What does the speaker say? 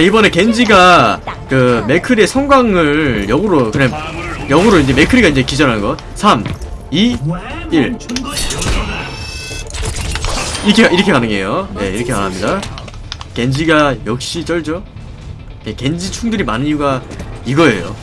이번에 겐지가 그 맥크리의 성광을 역으로 그냥 역으로 이제 맥크리가 이제 기절하는 거 3 2 1 이렇게 이렇게 가능해요. 네 이렇게 가능합니다. 겐지가 역시 쩔죠? 네, 겐지 충들이 많은 이유가 이거예요.